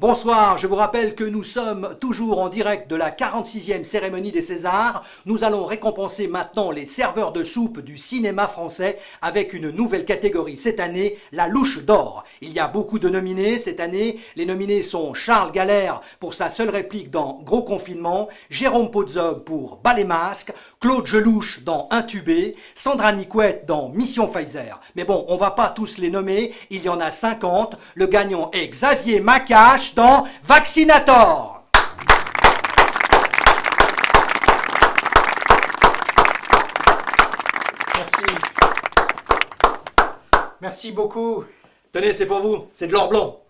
Bonsoir, je vous rappelle que nous sommes toujours en direct de la 46e cérémonie des Césars. Nous allons récompenser maintenant les serveurs de soupe du cinéma français avec une nouvelle catégorie cette année, la louche d'or. Il y a beaucoup de nominés cette année. Les nominés sont Charles Galère pour sa seule réplique dans Gros Confinement, Jérôme Podzog pour Bas les masques, Claude Gelouche dans Intubé, Sandra Nicouette dans Mission Pfizer. Mais bon, on va pas tous les nommer, il y en a 50. Le gagnant est Xavier Macache dans Vaccinator. Merci. Merci beaucoup. Tenez, c'est pour vous, c'est de l'or blanc.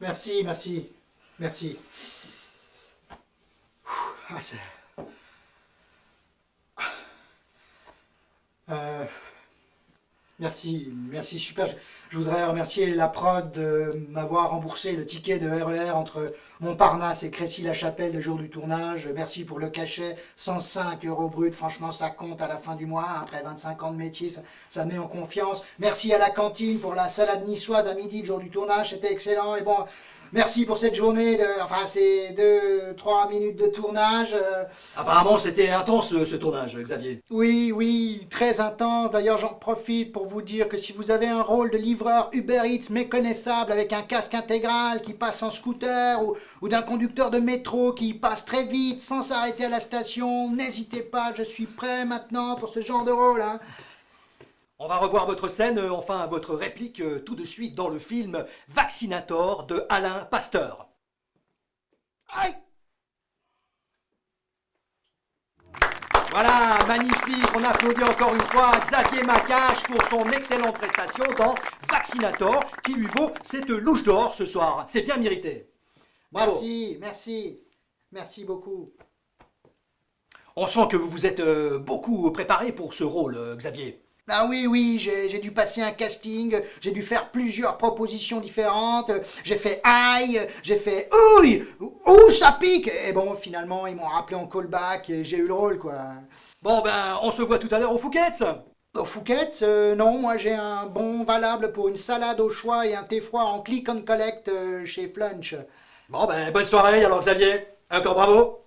Merci, merci, merci. Ah, euh, Merci, merci, super. Je, voudrais remercier la prod de m'avoir remboursé le ticket de RER e entre Montparnasse et Crécy-la-Chapelle le jour du tournage. Merci pour le cachet, 105 euros brut. Franchement, ça compte à la fin du mois. Après 25 ans de métier, ça, ça met en confiance. Merci à la cantine pour la salade niçoise à midi le jour du tournage. C'était excellent. Et bon, Merci pour cette journée, de, enfin c'est deux, trois minutes de tournage. Euh. Apparemment c'était intense ce, tournage, Xavier. Oui, oui, très intense. D'ailleurs j'en profite pour vous dire que si vous avez un rôle de livreur Uber Eats méconnaissable avec un casque intégral qui passe en scooter ou, ou d'un conducteur de métro qui passe très vite sans s'arrêter à la station, n'hésitez pas, je suis prêt maintenant pour ce genre de rôle. Hein. On va revoir votre scène, euh, enfin votre réplique, euh, tout de suite dans le film Vaccinator de Alain Pasteur. Aïe Voilà, magnifique, on applaudit encore une fois Xavier Macache pour son excellente prestation dans Vaccinator, qui lui vaut cette louche d'or ce soir. C'est bien mérité. Merci, merci, merci beaucoup. On sent que vous vous êtes euh, beaucoup préparé pour ce rôle, Xavier. Ah oui, oui, j'ai dû passer un casting, j'ai dû faire plusieurs propositions différentes, j'ai fait aïe, j'ai fait ouille, ouh, ça pique? Et bon, finalement, ils m'ont rappelé en callback et j'ai eu le rôle, quoi. Bon, ben, on se voit tout à l'heure au Fouquet's Au Fouquet's euh, Non, moi j'ai un bon valable pour une salade au choix et un thé froid en click and collect euh, chez Flunch. Bon, ben, bonne soirée alors, Xavier. Encore bravo.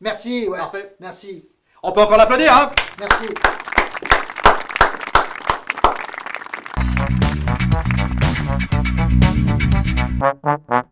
Merci, ouais. Parfait. Merci. On peut encore l'applaudir, hein Merci. Thank.